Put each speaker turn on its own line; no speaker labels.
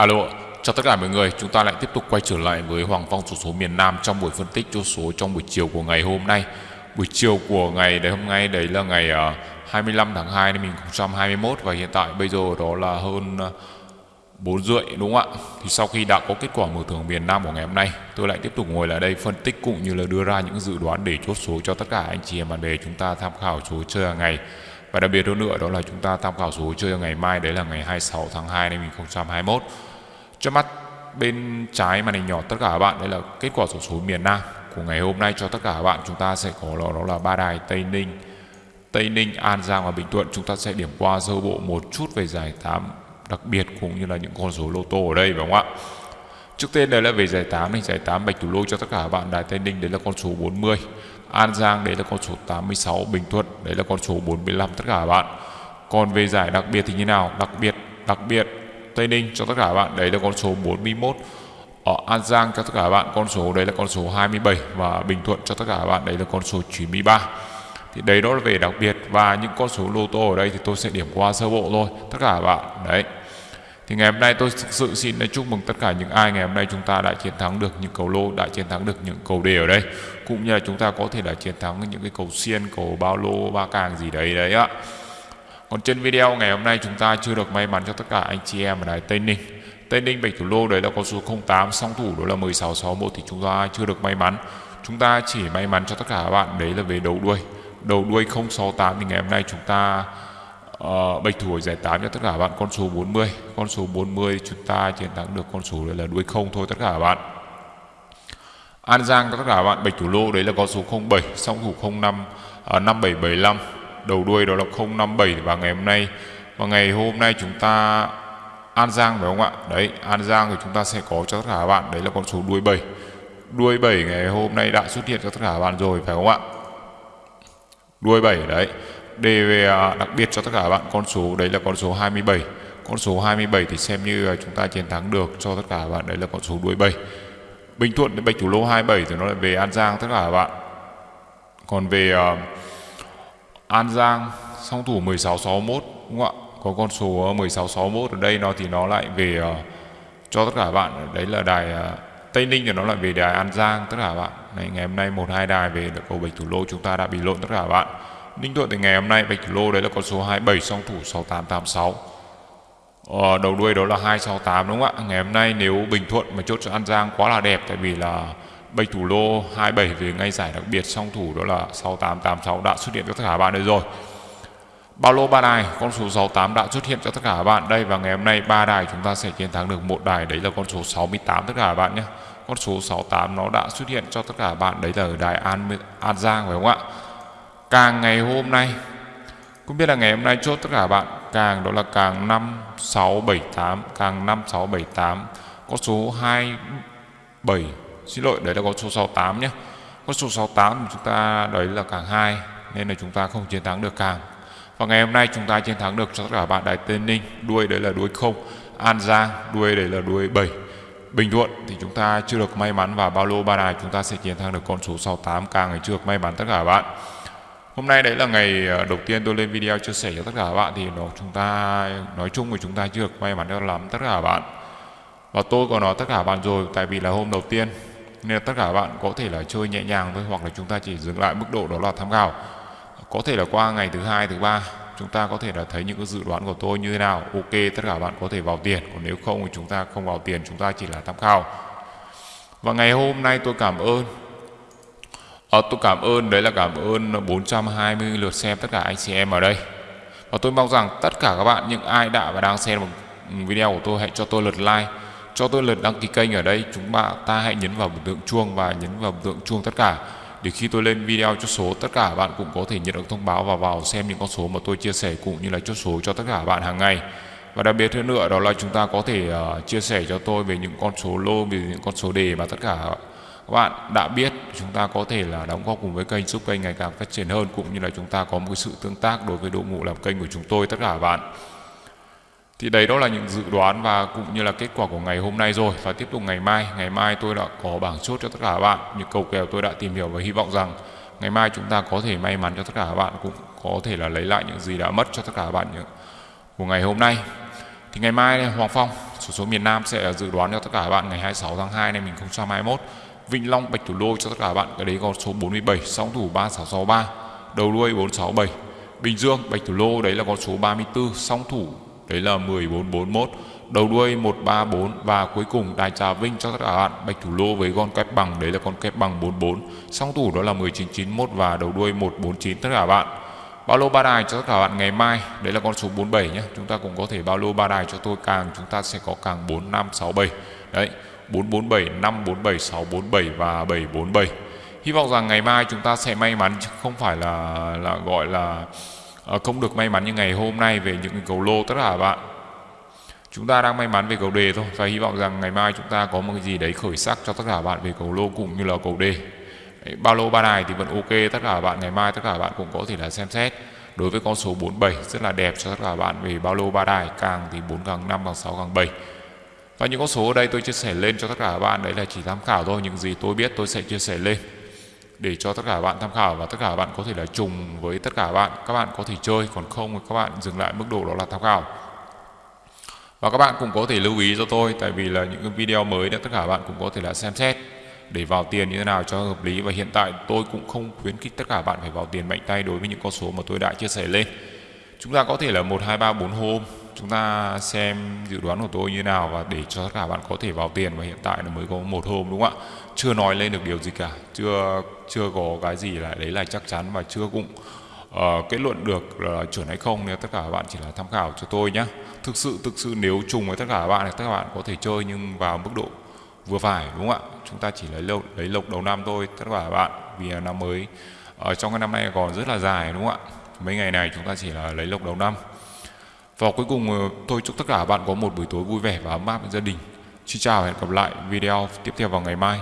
Alo, chào tất cả mọi người, chúng ta lại tiếp tục quay trở lại với Hoàng Phong số số miền Nam trong buổi phân tích chốt số trong buổi chiều của ngày hôm nay. Buổi chiều của ngày đấy hôm nay đấy là ngày ờ, uh, 25 tháng 2 năm 2021 và hiện tại bây giờ đó là hơn ờ, uh, 4 rưỡi đúng không ạ? Thì sau khi đã có kết quả mở thưởng miền Nam của ngày hôm nay, tôi lại tiếp tục ngồi lại đây phân tích cũng như là đưa ra những dự đoán để chốt số cho tất cả anh chị em bạn bè chúng ta tham khảo số chơi hàng ngày. Và đặc biệt hơn nữa đó là chúng ta tham khảo số chơi ngày mai đấy là ngày 26 tháng 2 năm 2021. Trước mắt bên trái màn hình nhỏ tất cả các bạn đây là kết quả sổ số miền Nam của ngày hôm nay cho tất cả các bạn chúng ta sẽ có đó, đó là ba đài Tây Ninh, Tây Ninh, An Giang và Bình Thuận chúng ta sẽ điểm qua sơ bộ một chút về giải 8 đặc biệt cũng như là những con số lô tô ở đây phải không ạ? Trước tiên đây là về giải 8 này, giải 8 bạch thủ lô cho tất cả các bạn đài Tây Ninh đấy là con số 40, An Giang đấy là con số 86, Bình Thuận đấy là con số 45 tất cả các bạn. Còn về giải đặc biệt thì như nào? Đặc biệt đặc biệt Tây Ninh cho tất cả các bạn. Đấy là con số 41 ở An Giang cho tất cả các bạn, con số đấy là con số 27 và Bình Thuận cho tất cả các bạn, đấy là con số 93 thì đấy đó là về đặc biệt. Và những con số lô tô ở đây thì tôi sẽ điểm qua sơ bộ thôi. Tất cả các bạn, đấy. Thì ngày hôm nay tôi thực sự xin chúc mừng tất cả những ai ngày hôm nay chúng ta đã chiến thắng được những cầu lô, đã chiến thắng được những cầu đề ở đây. Cũng như là chúng ta có thể là chiến thắng những cái cầu xiên, cầu bao lô, ba càng gì đấy đấy ạ còn trên video ngày hôm nay chúng ta chưa được may mắn cho tất cả anh chị em ở đài Tây Ninh. Tây Ninh Bạch Thủ Lô đấy là con số 08 song thủ đó là 1661 thì chúng ta chưa được may mắn. Chúng ta chỉ may mắn cho tất cả các bạn đấy là về đầu đuôi. Đầu đuôi 068 thì ngày hôm nay chúng ta uh, bạch thủ giải 8 cho tất cả các bạn con số 40 con số 40 chúng ta chiến thắng được con số đấy là đuôi 0 thôi tất cả các bạn. An Giang tất cả các bạn bạch thủ lô đấy là con số 07 song thủ 05 uh, 5775 đầu đuôi đó là 057 và ngày hôm nay. Và ngày hôm nay chúng ta An Giang phải không ạ? Đấy An Giang thì chúng ta sẽ có cho tất cả các bạn đấy là con số đuôi 7 đuôi 7 ngày hôm nay đã xuất hiện cho tất cả các bạn rồi phải không ạ? Đuôi 7 đấy. Đề về đặc biệt cho tất cả các bạn con số đấy là con số 27 con số 27 thì xem như chúng ta chiến thắng được cho tất cả các bạn đấy là con số đuôi 7 Bình Thuận đến Bạch Thủ Lô 27 thì nó lại về An Giang tất cả các bạn. Còn về uh, An Giang song thủ 1661 đúng không ạ? Có con số ờ, 1661 ở đây nó thì nó lại về uh, cho tất cả các bạn. Đấy là đài uh, Tây Ninh thì nó lại về đài An Giang tất cả các bạn. Này, ngày hôm nay một hai đài về được cầu Bạch Thủ Lô chúng ta đã bị lộn tất cả các bạn. Ninh Thuận thì ngày hôm nay Bạch Thủ Lô đấy là con số 27 song thủ 6886 ờ, đầu đuôi đó là 268 đúng không ạ? Ngày hôm nay nếu Bình Thuận mà chốt cho An Giang quá là đẹp tại vì là Bạch Thủ Lô 27 về ngay giải đặc biệt song thủ đó là 6886 đã xuất hiện cho tất cả các bạn đây rồi. Bao lô ba đài, con số 68 đã xuất hiện cho tất cả các bạn đây và ngày hôm nay ba đài chúng ta sẽ chiến thắng được một đài, đấy là con số 68 tất cả các bạn nhé. Con số 68 nó đã xuất hiện cho tất cả các bạn, đấy là ở đài An An Giang phải không ạ? Càng ngày hôm nay cũng biết là ngày hôm nay chốt tất cả các bạn, càng đó là càng 5678 càng 5678 có số 27 xin lỗi, đấy là con số 68 nhé. Con số 68 chúng ta, đấy là càng 2 nên là chúng ta không chiến thắng được càng. Và ngày hôm nay chúng ta chiến thắng được cho tất cả bạn Đài Tây Ninh, đuôi đấy là đuôi không, An Giang, đuôi đấy là đuôi 7 Bình Thuận thì chúng ta chưa được may mắn và bao lô ba đài chúng ta sẽ chiến thắng được con số 68 càng ngày chưa được may mắn tất cả bạn. Hôm nay đấy là ngày ờ, đầu tiên tôi lên video chia sẻ cho tất cả các bạn thì nó chúng ta, nói chung thì chúng ta chưa được may mắn cho lắm tất cả các bạn. Và tôi có nói tất cả các bạn rồi, tại vì là hôm đầu tiên nên là tất cả bạn có thể là chơi nhẹ nhàng thôi hoặc là chúng ta chỉ dừng lại mức độ đó là tham khảo. Có thể là qua ngày thứ hai thứ ba chúng ta có thể là thấy những cái dự đoán của tôi như thế nào. Ok tất cả bạn có thể vào tiền. Còn nếu không thì chúng ta không vào tiền chúng ta chỉ là tham khảo. Và ngày hôm nay tôi cảm ơn. À, tôi cảm ơn đấy là cảm ơn 420 lượt xem tất cả anh chị em ở đây. Và tôi mong rằng tất cả các bạn những ai đã và đang xem video của tôi hãy cho tôi lượt like cho tôi lượt đăng ký kênh ở đây chúng bạn ta hãy nhấn vào biểu tượng chuông và nhấn vào biểu tượng chuông tất cả. Để khi tôi lên video chốt số tất cả bạn cũng có thể nhận được thông báo và vào xem những con số mà tôi chia sẻ cũng như là chốt số cho tất cả bạn hàng ngày. Và đặc biệt hơn nữa đó là chúng ta có thể uh, chia sẻ cho tôi về những con số lô về những con số đề mà tất cả các bạn đã biết. Chúng ta có thể là đóng góp cùng với kênh giúp kênh ngày càng phát triển hơn cũng như là chúng ta có một sự tương tác đối với đội ngũ làm kênh của chúng tôi tất cả bạn thì đấy đó là những dự đoán và cũng như là kết quả của ngày hôm nay rồi. Và tiếp tục ngày mai. Ngày mai tôi đã có bảng chốt cho tất cả các bạn. Những cầu kèo tôi đã tìm hiểu và hy vọng rằng ngày mai chúng ta có thể may mắn cho tất cả các bạn, cũng có thể là lấy lại những gì đã mất cho tất cả các bạn của ngày hôm nay. Thì ngày mai Hoàng Phong, số số miền Nam sẽ dự đoán cho tất cả các bạn ngày 26 tháng 2 năm 2021 Vĩnh Long, Bạch Thủ Lô cho tất cả các bạn, cái đấy con số 47 song thủ 3663 đầu đuôi 467 Bình Dương, Bạch Thủ Lô đấy là con số 34 song thủ đấy là 1441 đầu đuôi 134 và cuối cùng Đài Trà Vinh cho tất cả các bạn Bạch Thủ Lô với con kép bằng đấy là con kép bằng 44 song thủ đó là 1991 và đầu đuôi 149 tất cả bạn bao lô ba đài cho tất cả bạn ngày mai. Đấy là con số 47 nhé. Chúng ta cũng có thể bao lô ba đài cho tôi càng chúng ta sẽ có càng 4567 đấy 447 547 647 và 747 hy vọng rằng ngày mai chúng ta sẽ may mắn chứ không phải là là gọi là uh, Ờ, không được may mắn như ngày hôm nay về những cầu lô tất cả bạn. Chúng ta đang may mắn về cầu đề thôi và hy vọng rằng ngày mai chúng ta có một cái gì đấy khởi sắc cho tất cả bạn về cầu lô cũng như là cầu đề. Đấy, ba lô ba đài thì vẫn ok tất cả bạn ngày mai tất cả bạn cũng có thể là xem xét. Đối với con số 47 rất là đẹp cho tất cả bạn về bao lô ba đài càng thì 4 càng 5 càng 6 càng 7 và những con số ở đây tôi chia sẻ lên cho tất cả các bạn đấy là chỉ tham khảo thôi những gì tôi biết tôi sẽ chia sẻ lên để cho tất cả các bạn tham khảo và tất cả các bạn có thể là trùng với tất cả các bạn. Các bạn có thể chơi, còn không thì các bạn dừng lại mức độ đó là tham khảo. Và các bạn cũng có thể lưu ý cho tôi, tại vì là những cái video mới đó tất cả các bạn cũng có thể là xem xét để vào tiền như thế nào cho hợp lý. Và hiện tại tôi cũng không khuyến khích tất cả bạn phải vào tiền mạnh tay đối với những con số mà tôi đã chia sẻ lên. Chúng ta có thể là một, hai, ba, bốn hôm chúng ta xem dự đoán của tôi như nào và để cho tất cả bạn có thể vào tiền và hiện tại là mới có một hôm đúng không ạ? Chưa nói lên được điều gì cả chưa chưa có cái gì là đấy là chắc chắn và chưa cũng uh, kết luận được là chuẩn hay không nếu tất cả các bạn chỉ là tham khảo cho tôi nhé thực sự thực sự nếu trùng với tất cả các bạn thì tất cả các bạn có thể chơi nhưng vào mức độ vừa phải đúng không ạ? Chúng ta chỉ lấy lộc lấy lộc đầu năm thôi tất cả các bạn vì năm mới ở trong cái năm nay còn rất là dài đúng không ạ? Mấy ngày này chúng ta chỉ là lấy lộc đầu năm và cuối cùng ờ, tôi chúc tất cả bạn có một buổi tối vui vẻ và ấm áp với gia đình. Xin chào và hẹn gặp lại video tiếp theo vào ngày mai.